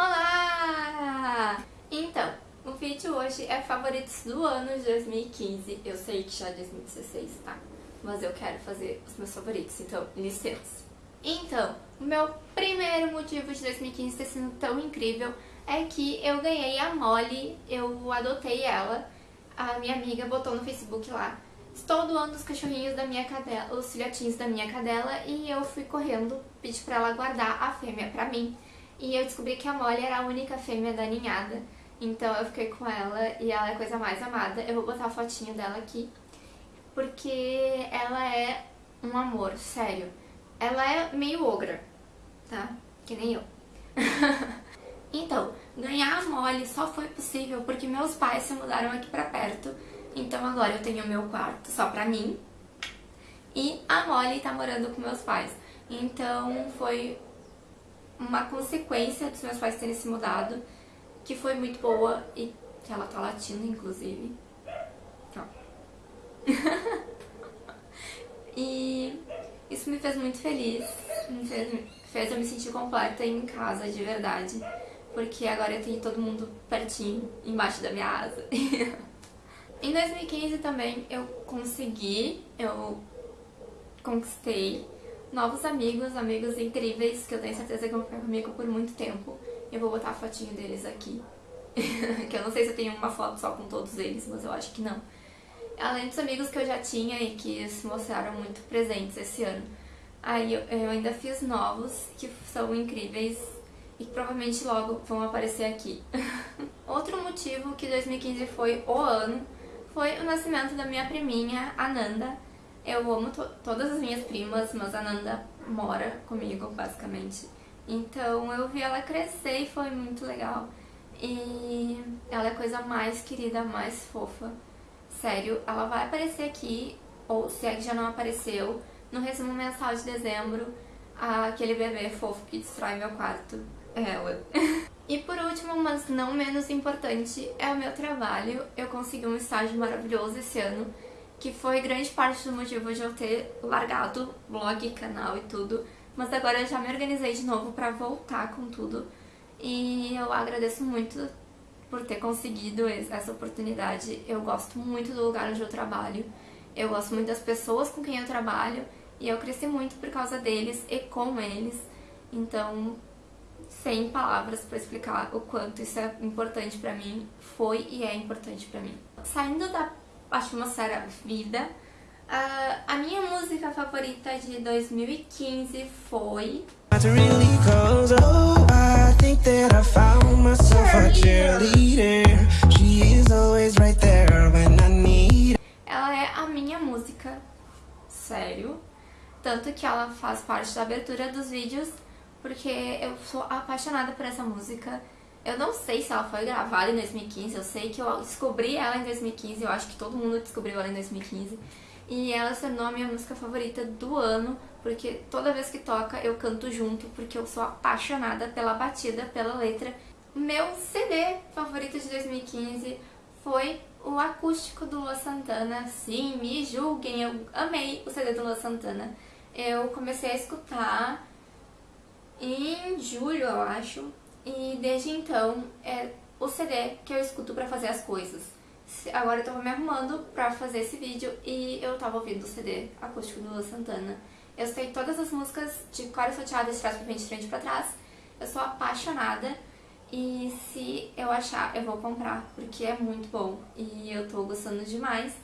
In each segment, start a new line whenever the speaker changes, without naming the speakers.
Olá! Então, o vídeo hoje é favoritos do ano de 2015. Eu sei que já é 2016, tá? Mas eu quero fazer os meus favoritos, então licença. Então, o meu primeiro motivo de 2015 ter sido tão incrível é que eu ganhei a Molly, eu adotei ela, a minha amiga botou no Facebook lá. Estou doando os cachorrinhos da minha cadela, os filhotinhos da minha cadela e eu fui correndo, pedi pra ela guardar a fêmea pra mim. E eu descobri que a Molly era a única fêmea da ninhada. Então eu fiquei com ela e ela é a coisa mais amada. Eu vou botar a fotinho dela aqui. Porque ela é um amor, sério. Ela é meio ogra, tá? Que nem eu. então, ganhar a Molly só foi possível porque meus pais se mudaram aqui pra perto. Então agora eu tenho meu quarto só pra mim. E a Molly tá morando com meus pais. Então foi uma consequência dos meus pais terem se mudado, que foi muito boa e que ela tá latindo, inclusive. Ó. e isso me fez muito feliz, me fez, fez eu me sentir completa em casa, de verdade. Porque agora eu tenho todo mundo pertinho, embaixo da minha asa. em 2015 também eu consegui, eu conquistei novos amigos, amigos incríveis, que eu tenho certeza que vão ficar comigo por muito tempo. Eu vou botar a fotinho deles aqui. que eu não sei se eu tenho uma foto só com todos eles, mas eu acho que não. Além dos amigos que eu já tinha e que se mostraram muito presentes esse ano. Aí eu, ainda fiz novos, que são incríveis e que provavelmente logo vão aparecer aqui. Outro motivo que 2015 foi o ano foi o nascimento da minha priminha, Ananda, eu amo to todas as minhas primas, mas a Nanda mora comigo, basicamente. Então eu vi ela crescer e foi muito legal. E ela é a coisa mais querida, mais fofa. Sério, ela vai aparecer aqui, ou se é que já não apareceu, no resumo mensal de dezembro, aquele bebê fofo que destrói meu quarto. É ela. e por último, mas não menos importante, é o meu trabalho. Eu consegui um estágio maravilhoso esse ano que foi grande parte do motivo de eu ter largado blog, canal e tudo, mas agora eu já me organizei de novo pra voltar com tudo. E eu agradeço muito por ter conseguido essa oportunidade. Eu gosto muito do lugar onde eu trabalho, eu gosto muito das pessoas com quem eu trabalho. E eu cresci muito por causa deles e com eles, então sem palavras para explicar o quanto isso é importante pra mim, foi e é importante pra mim. Saindo da atmosfera vida. Uh, a minha música favorita de 2015 foi... Ela é a minha música, sério. Tanto que ela faz parte da abertura dos vídeos, porque eu sou apaixonada por essa música. Eu não sei se ela foi gravada em 2015, eu sei que eu descobri ela em 2015, eu acho que todo mundo descobriu ela em 2015. E ela se tornou a minha música favorita do ano, porque toda vez que toca eu canto junto, porque eu sou apaixonada pela batida, pela letra. Meu CD favorito de 2015 foi o acústico do Lua Santana. Sim, me julguem, eu amei o CD do Lua Santana. Eu comecei a escutar em julho, eu acho, e desde então é o CD que eu escuto pra fazer as coisas. Agora eu tava me arrumando pra fazer esse vídeo e eu tava ouvindo o CD acústico do Lua Santana. Eu sei todas as músicas de cor salteada, de trás pra frente, de frente pra trás. Eu sou apaixonada e se eu achar, eu vou comprar, porque é muito bom e eu tô gostando demais.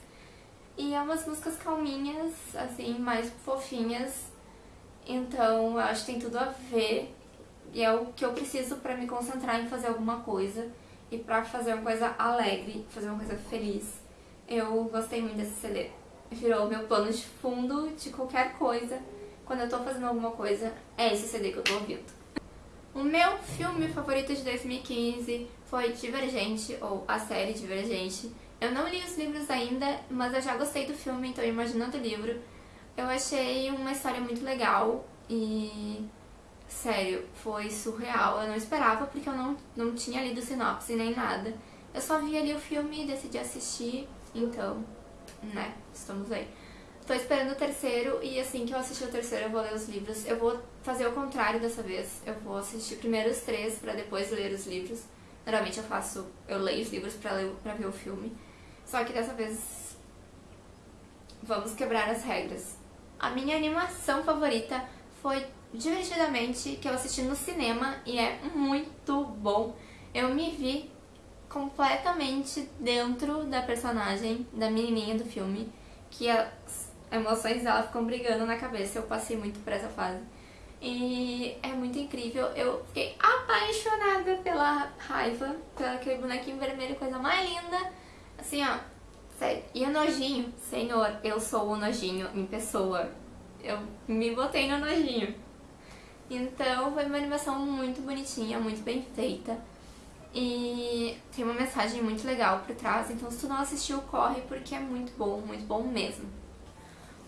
E é umas músicas calminhas, assim, mais fofinhas, então eu acho que tem tudo a ver e é o que eu preciso para me concentrar em fazer alguma coisa e para fazer uma coisa alegre, fazer uma coisa feliz. Eu gostei muito desse CD. Virou meu plano de fundo de qualquer coisa. Quando eu tô fazendo alguma coisa, é esse CD que eu tô ouvindo. O meu filme favorito de 2015 foi Divergente, ou a série Divergente. Eu não li os livros ainda, mas eu já gostei do filme, então imaginando o livro. Eu achei uma história muito legal e Sério, foi surreal. Eu não esperava porque eu não, não tinha lido sinopse nem nada. Eu só vi ali o filme e decidi assistir, então, né, estamos aí. Tô esperando o terceiro e assim que eu assistir o terceiro eu vou ler os livros. Eu vou fazer o contrário dessa vez. Eu vou assistir primeiro os três pra depois ler os livros. Normalmente eu faço, eu leio os livros pra, ler, pra ver o filme. Só que dessa vez vamos quebrar as regras. A minha animação favorita foi Divertidamente, que eu assisti no cinema e é muito bom. Eu me vi completamente dentro da personagem, da menininha do filme, que as emoções dela ficam brigando na cabeça. Eu passei muito por essa fase. E é muito incrível. Eu fiquei apaixonada pela raiva, pelo aquele bonequinho vermelho, coisa mais linda. Assim, ó, sério. E o nojinho, senhor, eu sou o nojinho em pessoa. Eu me botei no nojinho. Então foi uma animação muito bonitinha, muito bem feita. E tem uma mensagem muito legal por trás, então se tu não assistiu, corre porque é muito bom, muito bom mesmo.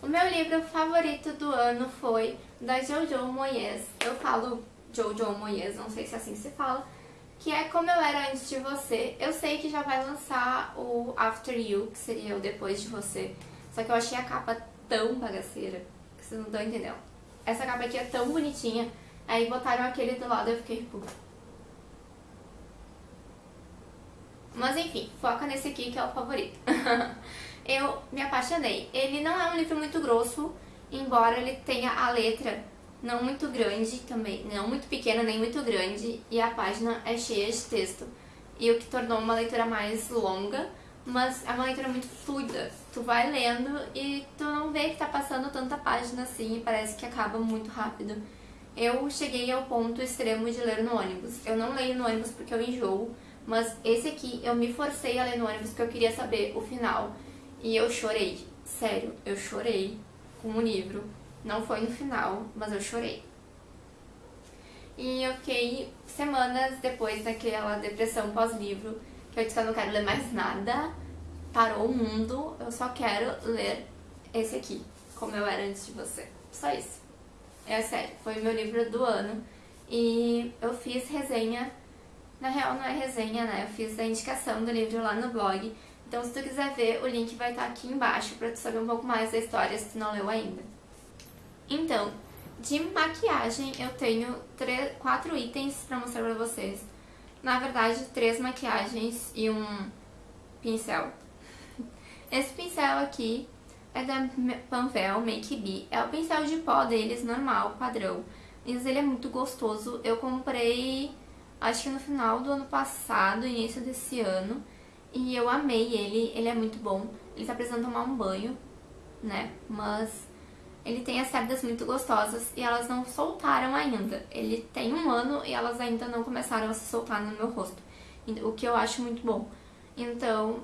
O meu livro favorito do ano foi da Jojo Moyes. Eu falo Jojo Moyes, não sei se é assim se fala, que é Como Eu Era Antes de Você. Eu sei que já vai lançar o After You, que seria o Depois de Você, só que eu achei a capa tão bagaceira que vocês não estão entendendo essa capa aqui é tão bonitinha. Aí botaram aquele do lado e eu fiquei tipo... Mas enfim, foca nesse aqui que é o favorito. eu me apaixonei. Ele não é um livro muito grosso, embora ele tenha a letra não muito grande também, não muito pequena nem muito grande, e a página é cheia de texto. E o que tornou uma leitura mais longa, mas é uma leitura muito fluida. Tu vai lendo e tu não vê que tá passando tanta página assim e parece que acaba muito rápido. Eu cheguei ao ponto extremo de ler no ônibus. Eu não leio no ônibus porque eu enjoo, mas esse aqui eu me forcei a ler no ônibus porque eu queria saber o final. E eu chorei. Sério, eu chorei com o livro. Não foi no final, mas eu chorei. E eu fiquei semanas depois daquela depressão pós-livro eu disse que eu não quero ler mais nada, parou o mundo, eu só quero ler esse aqui, como eu era antes de você. Só isso. É sério, foi o meu livro do ano e eu fiz resenha, na real não é resenha, né? Eu fiz a indicação do livro lá no blog, então se tu quiser ver, o link vai estar aqui embaixo pra tu saber um pouco mais da história se tu não leu ainda. Então, de maquiagem eu tenho três, quatro itens pra mostrar pra vocês na verdade, três maquiagens e um pincel. Esse pincel aqui é da Panvel Make Be. É o pincel de pó deles, normal, padrão. Mas ele é muito gostoso. Eu comprei, acho que no final do ano passado, início desse ano. E eu amei ele, ele é muito bom. Ele tá precisando tomar um banho, né? Mas ele tem as cerdas muito gostosas e elas não soltaram ainda. Ele tem um ano e elas ainda não começaram a se soltar no meu rosto, o que eu acho muito bom. Então,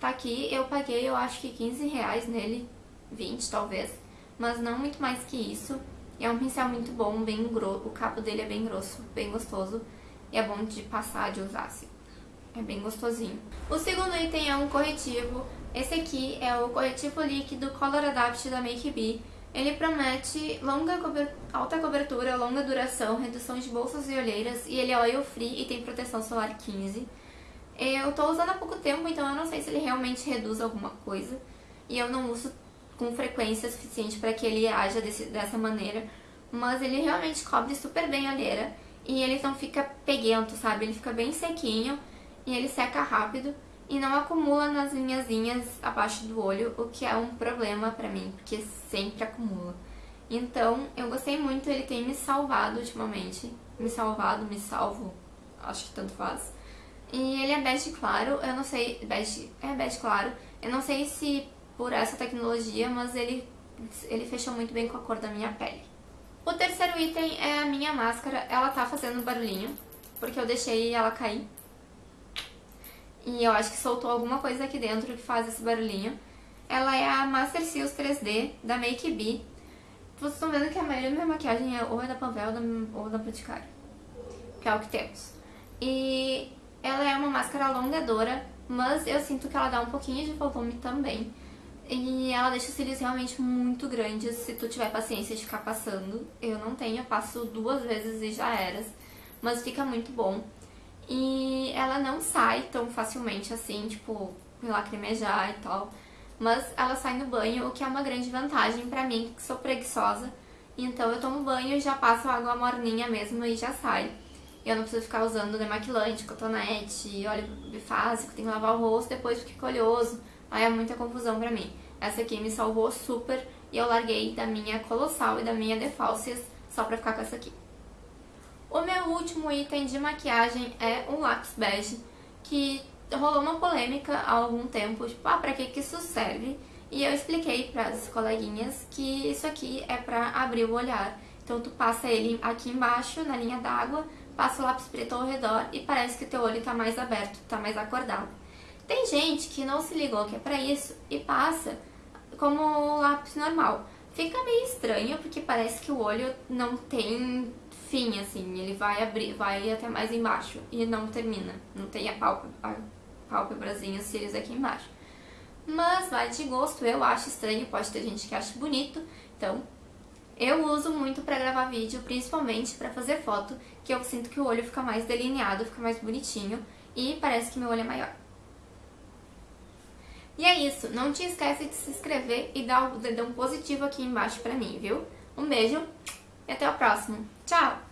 tá aqui, eu paguei eu acho que 15 reais nele, 20 talvez, mas não muito mais que isso. É um pincel muito bom, bem grosso, o cabo dele é bem grosso, bem gostoso e é bom de passar, de usar assim. É bem gostosinho. O segundo item é um corretivo. Esse aqui é o corretivo líquido Color Adapt da Make Be. Ele promete longa alta cobertura, longa duração, redução de bolsas e olheiras e ele é oil free e tem proteção solar 15. Eu tô usando há pouco tempo, então eu não sei se ele realmente reduz alguma coisa e eu não uso com frequência suficiente para que ele haja desse, dessa maneira, mas ele realmente cobre super bem a olheira e ele não fica peguento, sabe? Ele fica bem sequinho e ele seca rápido e não acumula nas linhazinhas abaixo do olho, o que é um problema pra mim, porque sempre acumula. Então, eu gostei muito, ele tem me salvado ultimamente. Me salvado, me salvo, acho que tanto faz. E ele é bege claro, eu não sei, bege, é bege claro, eu não sei se por essa tecnologia, mas ele, ele fechou muito bem com a cor da minha pele. O terceiro item é a minha máscara, ela tá fazendo barulhinho, porque eu deixei ela cair e eu acho que soltou alguma coisa aqui dentro que faz esse barulhinho. Ela é a Master Seals 3D da Make Be. Vocês estão vendo que a maioria da minha maquiagem é ou é da Panvel ou da Boticário. Que é o que temos. E ela é uma máscara alongadora, mas eu sinto que ela dá um pouquinho de volume também. E ela deixa os cílios realmente muito grandes se tu tiver paciência de ficar passando. Eu não tenho, eu passo duas vezes e já eras. Mas fica muito bom. E ela não sai tão facilmente assim, tipo, lacrimejar e tal. mas ela sai no banho, o que é uma grande vantagem pra mim, que sou preguiçosa. Então eu tomo banho e já passo água morninha mesmo e já sai. Eu não preciso ficar usando demaquilante, cotonete, óleo bifásico, tem que lavar o rosto, depois fica oleoso. Aí é muita confusão pra mim. Essa aqui me salvou super e eu larguei da minha Colossal e da minha Defalcias só pra ficar com essa aqui. O meu último item de maquiagem é um lápis bege, que rolou uma polêmica há algum tempo, tipo, ah, pra que que isso serve? E eu expliquei para as coleguinhas que isso aqui é pra abrir o olhar. Então tu passa ele aqui embaixo, na linha d'água, passa o lápis preto ao redor e parece que teu olho tá mais aberto, tá mais acordado. Tem gente que não se ligou que é pra isso e passa como lápis normal. Fica meio estranho porque parece que o olho não tem fim, assim, ele vai abrir, vai até mais embaixo e não termina. Não tem a pálpebra, a cílios aqui embaixo. Mas vai de gosto, eu acho estranho, pode ter gente que acha bonito, então eu uso muito pra gravar vídeo, principalmente pra fazer foto, que eu sinto que o olho fica mais delineado, fica mais bonitinho e parece que meu olho é maior. E é isso, não te esquece de se inscrever e dar o dedão positivo aqui embaixo pra mim, viu? Um beijo e até o próximo. Tchau!